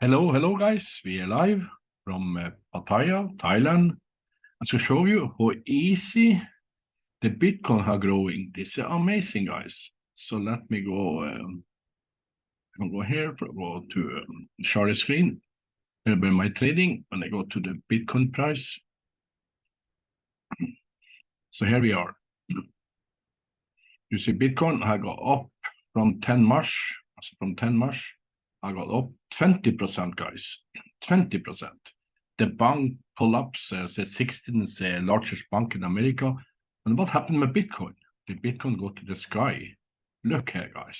Hello, hello guys. We are live from uh, Pattaya, Thailand. I'm going to show you how easy the Bitcoin are growing. This is amazing, guys. So let me go. Um, I'll go here, go to um, share the screen. Here be my trading. When I go to the Bitcoin price. So here we are. You see Bitcoin I got up from 10 March, from 10 March I got up 20%, guys, 20%. The bank collapsed as the 16th largest bank in America. And what happened with Bitcoin? The Bitcoin go to the sky. Look here, guys.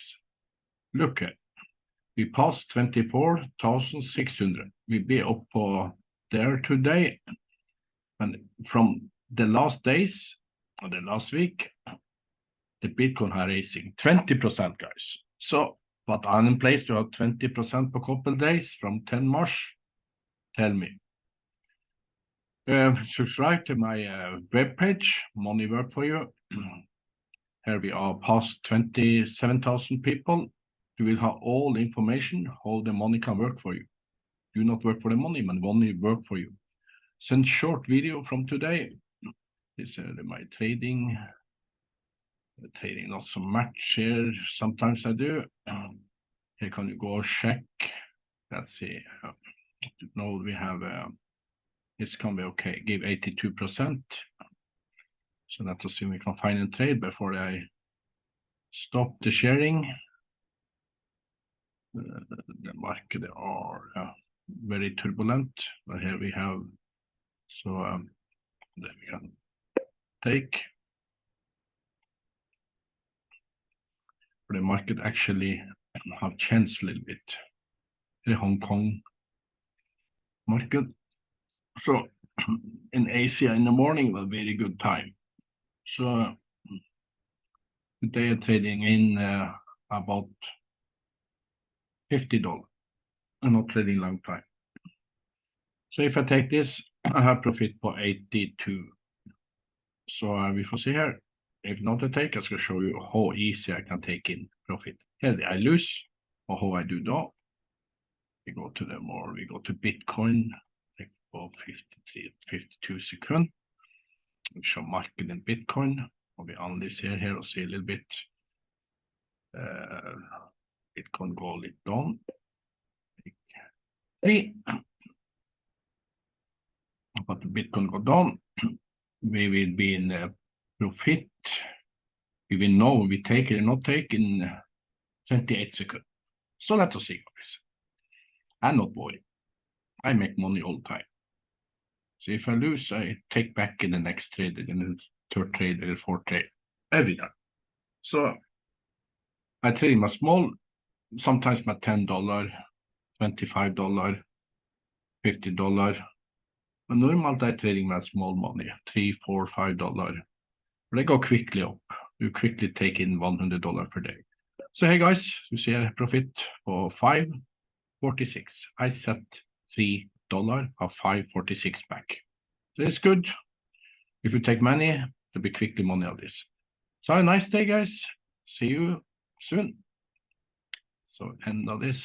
Look here. We passed 24,600. We be up uh, there today. And from the last days, or the last week, the Bitcoin are raising 20%, guys. So but I'm in place to have 20% per couple days from 10 March. Tell me. Uh, subscribe to my uh, webpage, Money Work for You. Here we are past 27,000 people. You will have all the information how the money can work for you. Do not work for the money, but money work for you. Send short video from today. This is uh, my trading trading not so much here. Sometimes I do. Um, here can you go check. Let's see. Uh, no, we have uh, this can be okay. Give 82%. So let us see if we can find a trade before I stop the sharing. Uh, the market are uh, very turbulent, but here we have. So um, there we can take. The market actually have changed a little bit. The Hong Kong market. So in Asia in the morning was very good time. So today I'm trading in uh, about $50 I'm not trading long time. So if I take this, I have profit for 82. So uh, we will see here take, I skal show you how easy I can take in profit. Here I lose, or how I do that. We go to the more, we go to Bitcoin, like for 53, 52 seconds. We show market in Bitcoin, we analyze here, here, and see a little bit. Uh, Bitcoin go a little down. Three. But Bitcoin go down, we will be in a profit we will know we take it or not take in 28 seconds. So let us see, guys. I'm not worried. I make money all the time. So if I lose, I take back in the next trade, in the third trade, or the fourth trade, every time. So I trade my small, sometimes my $10, $25, $50. But normal I'm trading my small money, three, four, five dollar. They go quickly up you quickly take in $100 per day. So hey guys, you see a profit for 546. I set $3 of 546 back. So it's good. If you take money, there'll be quickly money of this. So have a nice day, guys. See you soon. So end of this.